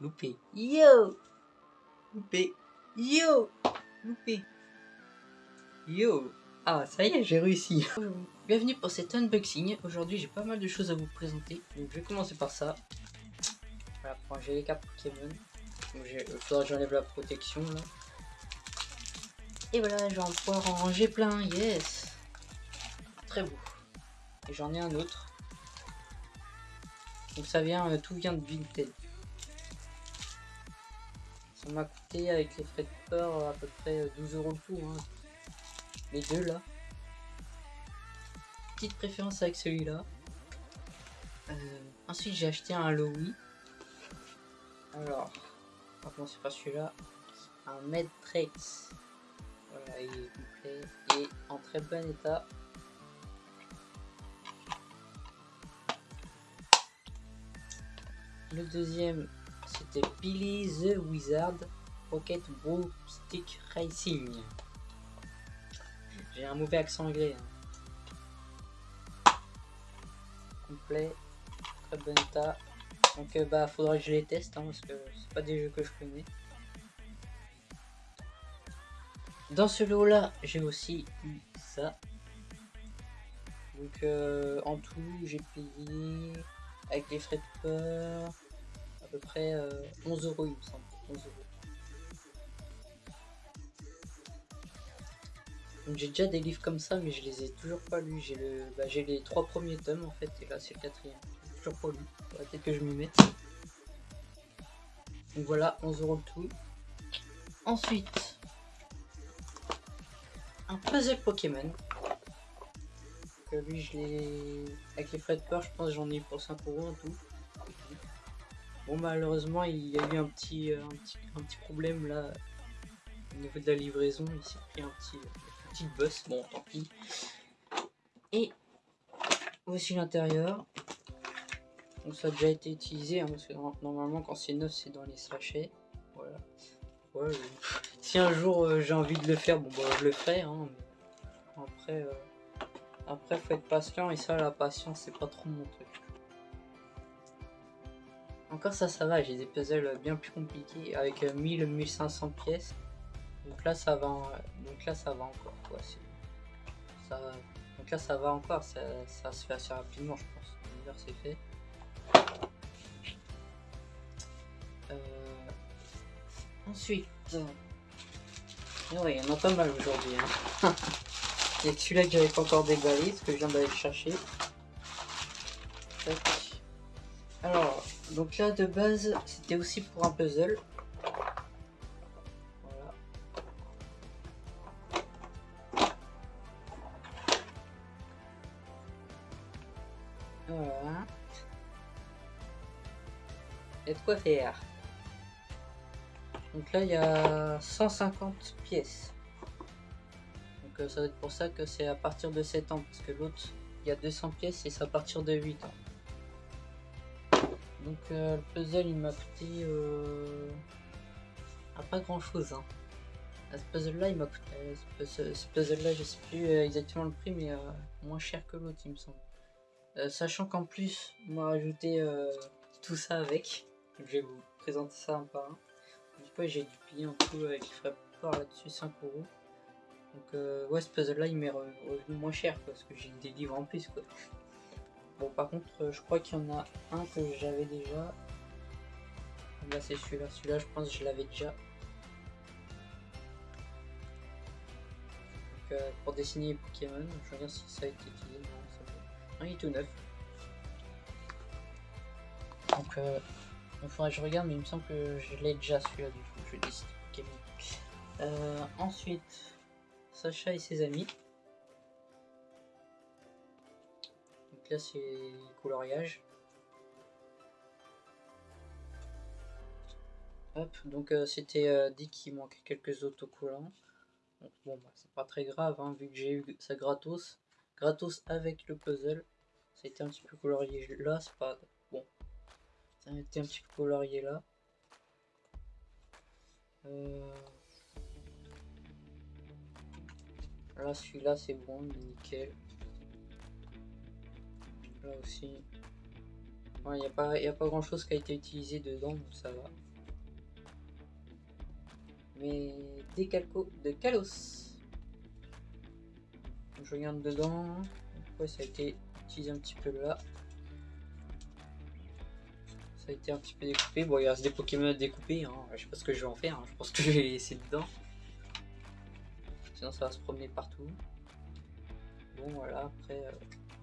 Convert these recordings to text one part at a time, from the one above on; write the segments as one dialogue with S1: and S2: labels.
S1: Loupé. Yo. Loupé. Yo. Loupé. Yo. Ah, ça y est, j'ai réussi. Bienvenue pour cet unboxing. Aujourd'hui, j'ai pas mal de choses à vous présenter. Donc, je vais commencer par ça. Voilà, pour j'ai les cartes Pokémon. Donc, il faudra que j'enlève la protection là. Et voilà, je vais en pouvoir en ranger plein. Yes. Très beau. Et j'en ai un autre. Donc ça vient, euh, tout vient de Vinted. M'a coûté avec les frais de port à peu près 12 euh, euros le tout. Hein. Les deux là. Petite préférence avec celui-là. Euh, ensuite j'ai acheté un Lowy. Alors, on va commencer par celui-là. Un Medtrex. Voilà, il est complet et en très bon état. Le deuxième, c'était Billy the Wizard Rocket Stick Racing. J'ai un mauvais accent anglais. Hein. Complet, très bon état. Donc euh, bah faudra que je les teste hein, parce que c'est pas des jeux que je connais. Dans ce lot là, j'ai aussi eu ça. Donc euh, en tout, j'ai payé avec les frais de peur, peu près 11 euh, euros il me semble. 11 euros. j'ai déjà des livres comme ça mais je les ai toujours pas lus. J'ai le, bah, j'ai les trois premiers tomes en fait et là c'est le quatrième. Toujours pas lu. Peut-être que je m'y mette. Donc voilà, 11 euros le tout. Ensuite, un puzzle Pokémon lui je l'ai avec les frais de peur je pense j'en ai pour 5 euros en tout bon malheureusement il y a eu un petit, euh, un petit, problème là au niveau de la livraison. Il s'est pris un petit petit bus bon tant pis. Et voici l'intérieur. Donc ça a déjà été utilisé hein, parce que normalement quand c'est neuf c'est dans les sachets. Voilà. Si un jour euh, j'ai envie de le faire bon bah je le ferai hein, après euh, après, faut être patient et ça, la patience, c'est pas trop mon truc. Encore ça, ça va, j'ai des puzzles bien plus compliqués avec 1000-1500 euh, pièces. Donc là, ça va, donc là, ça va encore. Ça... Donc là, ça va encore, ça, se fait assez rapidement, je pense. D'ailleurs, c'est fait. Euh, ensuite, il y en a pas mal aujourd'hui. Il y a celui-là que j'avais pas encore déballé, ce que je viens d'aller chercher. Alors, donc là de base, c'était aussi pour un puzzle. Voilà. Voilà. Et de quoi faire? Donc là, il y a 150 pièces ça va être pour ça que c'est à partir de 7 ans, parce que l'autre, il y a 200 pièces et c'est à partir de 8 ans. Donc euh, le puzzle, il m'a coûté euh, pas grand chose. Hein. Ce puzzle-là, il m'a coûté... Euh, ce, puzzle-là, je sais plus exactement le prix, mais moins cher que l'autre, il me semble. sachant qu'en plus, on m'a rajouté tout ça avec. je vais vous présenter ça un par un. Du coup, j'ai dû payer en tout avec frais là-dessus 5 euros. Donc euh, ouais, ce puzzle-là, il m'est revenu moins cher parce que j'ai des livres en plus quoi. Bon, par contre, euh, je crois qu'il y en a un que j'avais déjà. Là, c'est celui-là. Celui-là, je pense que je l'avais déjà. Donc, euh, pour dessiner Pokémon, je regarde si ça a été utilisé. Non, ça il est tout neuf. Donc, euh, il faudrait que je regarde, mais il me semble que je l'ai déjà celui-là du coup. Je dessine Pokémon. ensuite, Sacha et ses amis. Là c'est coloriage. Hop, donc euh, c'était euh, dit qu'il manquait quelques autocollants. Donc, bon, bah, c'est pas très grave, hein, vu que j'ai eu ça gratos. Gratos avec le puzzle. Ça a été un petit peu colorié là, c'est pas... Bon. Ça a été un petit peu colorié là. Euh... Là, celui-là, c'est bon, nickel. Là aussi. Il n'y a, pas, a pas grand chose qui a été utilisé dedans, donc ça va. Mais Décalco de Kalos. Je regarde dedans. Ouais, ça a été utilisé un petit peu là. Ça a été un petit peu découpé. Bon, il reste des Pokémon découpés. Hein. Je sais pas ce que je vais en faire. Hein. Je pense que je vais les laisser dedans. Sinon, ça va se promener partout. Bon, voilà. Après, euh,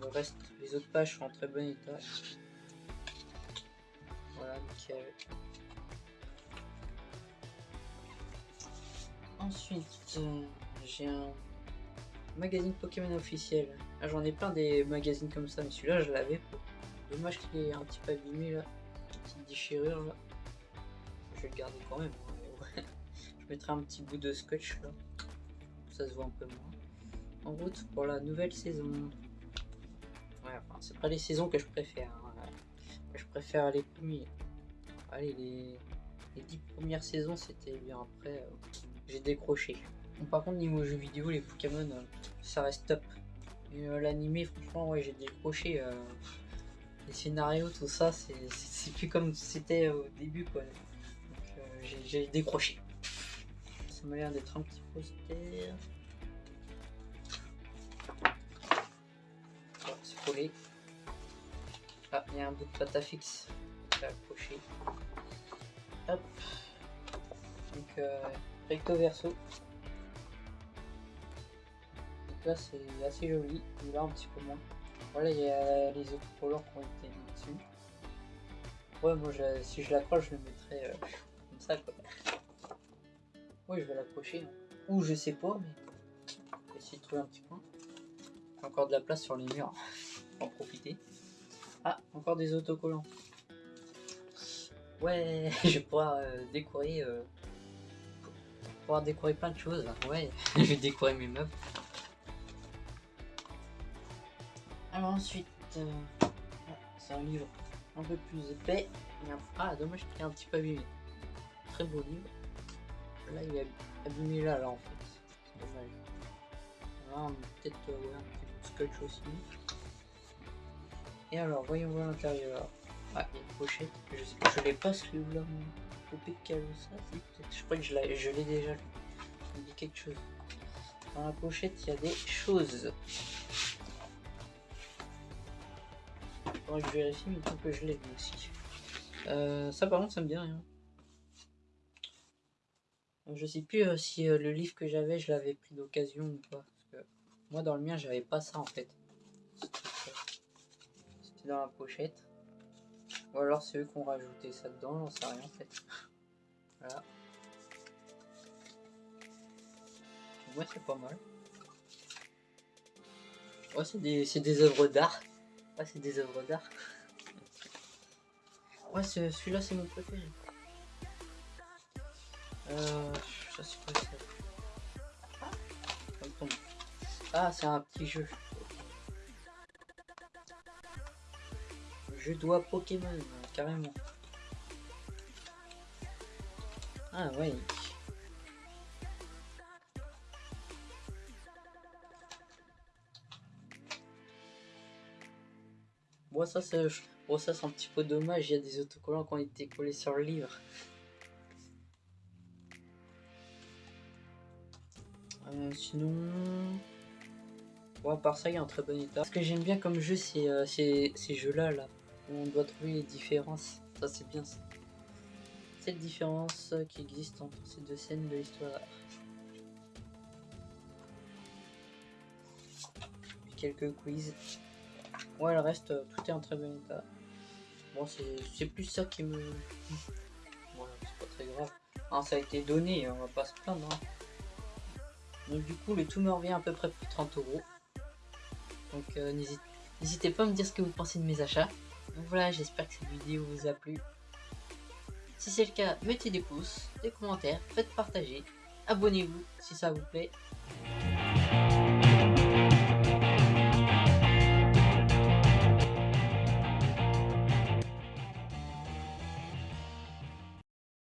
S1: le reste, les autres pages sont en très bon état. Voilà, nickel. Ensuite, euh, j'ai un magazine Pokémon officiel. Ah, J'en ai plein des magazines comme ça, mais celui-là je l'avais. Dommage qu'il est un petit peu abîmé là. Petite déchirure là. Je vais le garder quand même. Hein, je mettrai un petit bout de scotch là. Ça se voit un peu moins. En route pour la nouvelle saison. Ouais, enfin, c'est pas les saisons que je préfère. Hein. Je préfère les premiers. Allez, les, les 10 premières saisons, c'était bien. Après, euh, j'ai décroché. par contre, niveau jeux vidéo, les Pokémon, euh, ça reste top. Euh, l'animé, franchement, ouais, j'ai décroché. les scénarios, tout ça, c'est plus comme c'était au début, quoi. J'ai décroché. Ça m'a l'air d'être un petit poster. Ah, il y a un bout de pâte à fixe accroché. Hop. Donc, euh, recto verso. Donc là, c'est assez joli. Là, un petit peu moins. Voilà, il y a les autres couleurs qui ont été mis dessus. Ouais, moi, si je l'accroche, je le mettrais euh, comme ça, quoi. Oui, je vais l'accrocher. Ou je sais pas, mais je vais essayer de trouver un petit point. Encore de la place sur les murs. En profiter. Ah, encore des autocollants. Ouais, je vais pouvoir euh, décorer. Euh, pouvoir décorer plein de choses. Ouais, je vais décorer mes meubles. Alors ensuite, euh, c'est un livre un peu plus épais. Ah, dommage qu'il est un petit peu abîmé. Très beau livre. Là, il est abîmé là, là en fait. C'est dommage. Là, peut-être ouais, un petit peu de scotch aussi. Et alors, voyons voir l'intérieur. Ah, il y a une pochette. Je, je l'ai pas celui-là, mon ça. Je crois que je l'ai déjà lu. Il me dit quelque chose. Dans la pochette, il y a des choses. Faudrait je vérifie, mais tant que je l'ai aussi. Euh, ça, par contre, ça me dit rien. Je sais plus euh, si euh, le livre que j'avais, je l'avais pris d'occasion ou pas. Moi, dans le mien, j'avais pas ça en fait. Dans la pochette. Ou alors c'est eux qui ont rajouté ça dedans, j'en sais rien en fait. Voilà. Ouais, c'est pas mal. Ouais, c'est des, des œuvres d'art. Ouais, c'est des œuvres d'art. Ouais, celui-là, c'est mon préféré. Euh, ça Ah, c'est un petit jeu. Je dois Pokémon, carrément. Ah ouais. Bon ça c'est bon, ça c'est un petit peu dommage, il y a des autocollants qui ont été collés sur le livre. Euh, sinon... Bon, à part ça, il a un très bon état. Ce que j'aime bien comme jeu, c'est euh, ces jeux-là, là on doit trouver les différences. Ça, c'est bien ça. Cette différence qui existe entre ces deux scènes de l'histoire. Quelques quiz. Ouais, le reste, tout est en très bon état. Bon, c'est plus ça qui me... Voilà, c'est pas très grave. Ah, ça a été donné, on va pas se plaindre. Hein. Donc du coup, le tout me revient à peu près pour 30 euros. Donc euh, n'hésitez pas à me dire ce que vous pensez de mes achats. Donc voilà, j'espère que cette vidéo vous a plu. Si c'est le cas, mettez des pouces, des commentaires, faites partager, abonnez-vous si ça vous plaît.